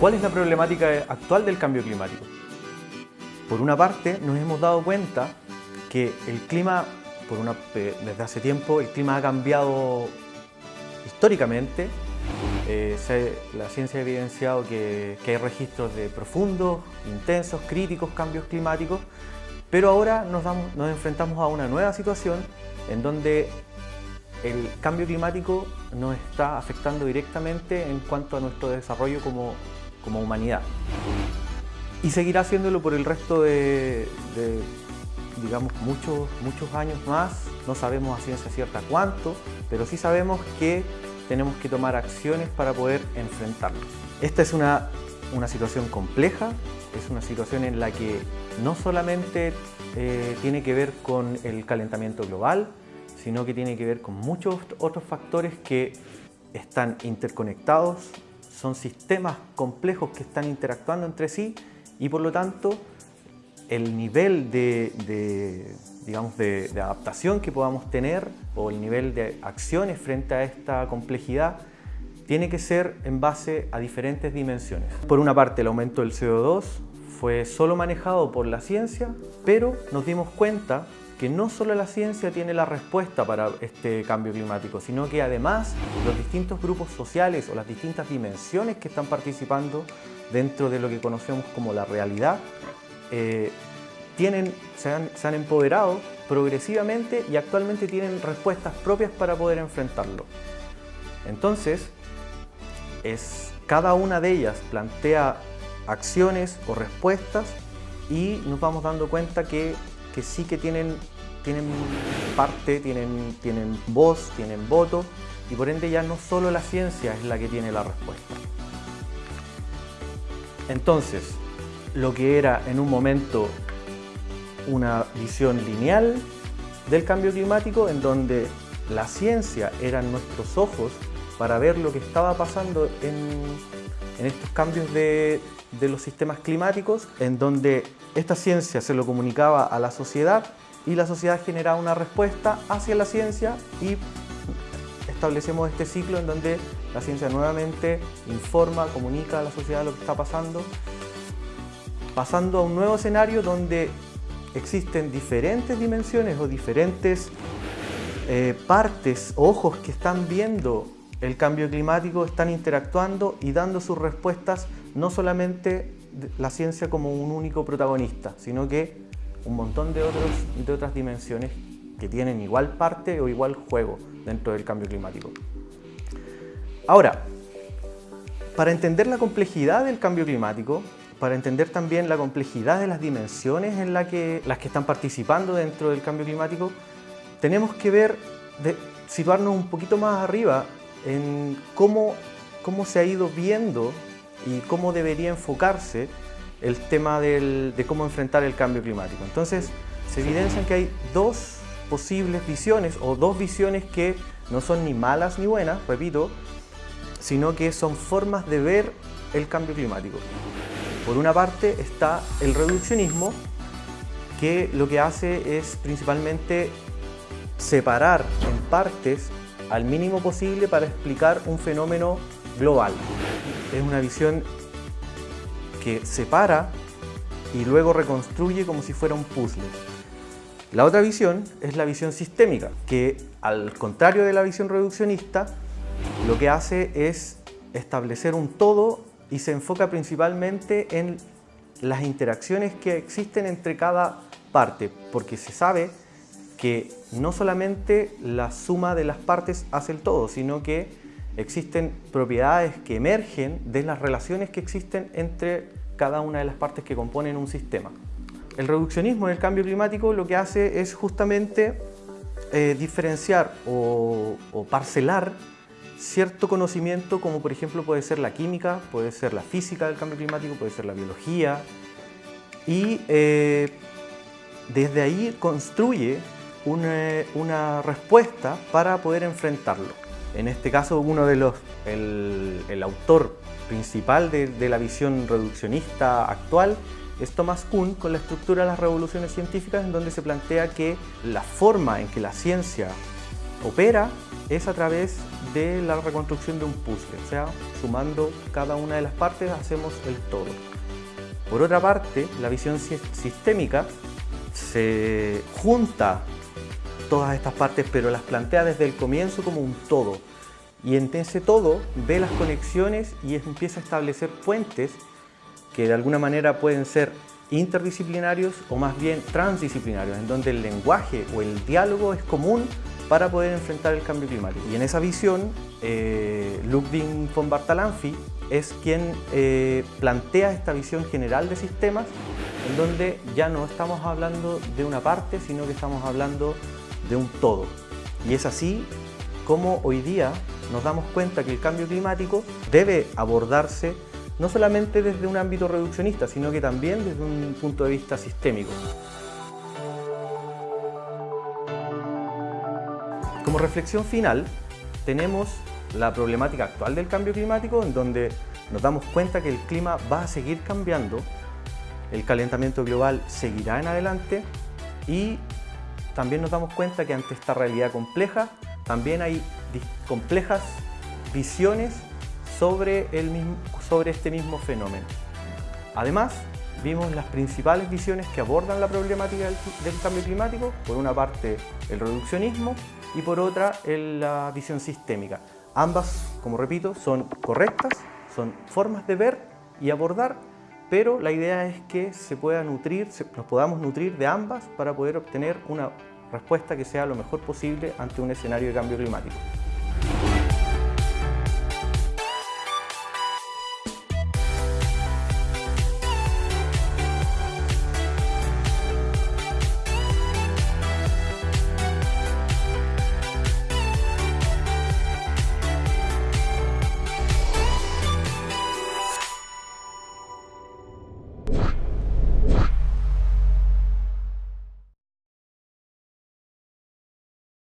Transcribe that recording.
¿Cuál es la problemática actual del cambio climático? Por una parte, nos hemos dado cuenta que el clima, por una, desde hace tiempo, el clima ha cambiado históricamente. Eh, la ciencia ha evidenciado que, hay registros de profundos, intensos, críticos cambios climáticos, pero ahora nos, nos enfrentamos a una nueva situación en donde el cambio climático nos está afectando directamente en cuanto a nuestro desarrollo como como humanidad. Y seguirá haciéndolo por el resto de, digamos, muchos, muchos años más. No sabemos a ciencia cierta cuánto, pero sí sabemos que tenemos que tomar acciones para poder enfrentarlos. Esta es una, una situación compleja, es una situación en la que no solamente eh, tiene que ver con el calentamiento global, sino que tiene que ver con muchos otros factores que están interconectados son sistemas complejos que están interactuando entre sí y por lo tanto el nivel de, digamos, de, adaptación que podamos tener o el nivel de acciones frente a esta complejidad tiene que ser en base a diferentes dimensiones. Por una parte el aumento del CO2 fue solo manejado por la ciencia, pero nos dimos cuenta que no solo la ciencia tiene la respuesta para este cambio climático, sino que además los distintos grupos sociales o las distintas dimensiones que están participando dentro de lo que conocemos como la realidad, eh, tienen, se, han, se han empoderado progresivamente y actualmente tienen respuestas propias para poder enfrentarlo. Entonces, es, cada una de ellas plantea acciones o respuestas y nos vamos dando cuenta que que sí que tienen, tienen parte, tienen, tienen voz, tienen voto y por ende ya no solo la ciencia es la que tiene la respuesta. Entonces, lo que era en un momento una visión lineal del cambio climático en donde la ciencia eran nuestros ojos para ver lo que estaba pasando en, estos cambios de, de los sistemas climáticos, en donde esta ciencia se lo comunicaba a la sociedad y la sociedad generaba una respuesta hacia la ciencia y establecemos este ciclo en donde la ciencia nuevamente informa, comunica a la sociedad lo que está pasando, pasando a un nuevo escenario donde existen diferentes dimensiones o diferentes eh, partes, ojos que están viendo el cambio climático, están interactuando y dando sus respuestas no solamente la ciencia como un único protagonista, sino que un montón de, otros, de otras dimensiones que tienen igual parte o igual juego dentro del cambio climático. Ahora, para entender la complejidad del cambio climático, para entender también la complejidad de las dimensiones en la que, las que están participando dentro del cambio climático, tenemos que ver, situarnos un poquito más arriba en cómo, cómo se ha ido viendo y cómo debería enfocarse el tema de cómo enfrentar el cambio climático. Entonces, se evidencian que hay dos posibles visiones o dos visiones que no son ni malas ni buenas, repito, sino que son formas de ver el cambio climático. Por una parte está el reduccionismo, que lo que hace es principalmente separar en partes al mínimo posible para explicar un fenómeno global. Es una visión que separa y luego reconstruye como si fuera un puzzle. La otra visión es la visión sistémica, que al contrario de la visión reduccionista, lo que hace es establecer un todo y se enfoca principalmente en las interacciones que existen entre cada parte, porque se sabe que no solamente la suma de las partes hace el todo, sino que existen propiedades que emergen de las relaciones que existen entre cada una de las partes que componen un sistema. El reduccionismo en el cambio climático lo que hace es justamente eh, diferenciar o, parcelar cierto conocimiento como por ejemplo puede ser la química, puede ser la física del cambio climático, puede ser la biología y eh, desde ahí construye una respuesta para poder enfrentarlo. En este caso, uno de los, el, autor principal de, la visión reduccionista actual es Thomas Kuhn con la estructura de las revoluciones científicas en donde se plantea que la forma en que la ciencia opera es a través de la reconstrucción de un puzzle, o sea, sumando cada una de las partes hacemos el todo. Por otra parte, la visión sistémica se junta todas estas partes, pero las plantea desde el comienzo como un todo. Y en ese todo ve las conexiones y empieza a establecer puentes que de alguna manera pueden ser interdisciplinarios o más bien transdisciplinarios, en donde el lenguaje o el diálogo es común para poder enfrentar el cambio climático. Y en esa visión, eh, Ludwig von Bartalanffy es quien eh, plantea esta visión general de sistemas, en donde ya no estamos hablando de una parte, sino que estamos hablando de un todo. Y es así como hoy día nos damos cuenta que el cambio climático debe abordarse no solamente desde un ámbito reduccionista, sino que también desde un punto de vista sistémico. Como reflexión final, tenemos la problemática actual del cambio climático, en donde nos damos cuenta que el clima va a seguir cambiando, el calentamiento global seguirá en adelante y también nos damos cuenta que ante esta realidad compleja, también hay complejas visiones sobre, el mismo, sobre este mismo fenómeno. Además, vimos las principales visiones que abordan la problemática del, cambio climático, por una parte el reduccionismo y por otra la visión sistémica. Ambas, como repito, son correctas, son formas de ver y abordar, pero la idea es que se pueda nutrir, nos podamos nutrir de ambas para poder obtener una respuesta que sea lo mejor posible ante un escenario de cambio climático.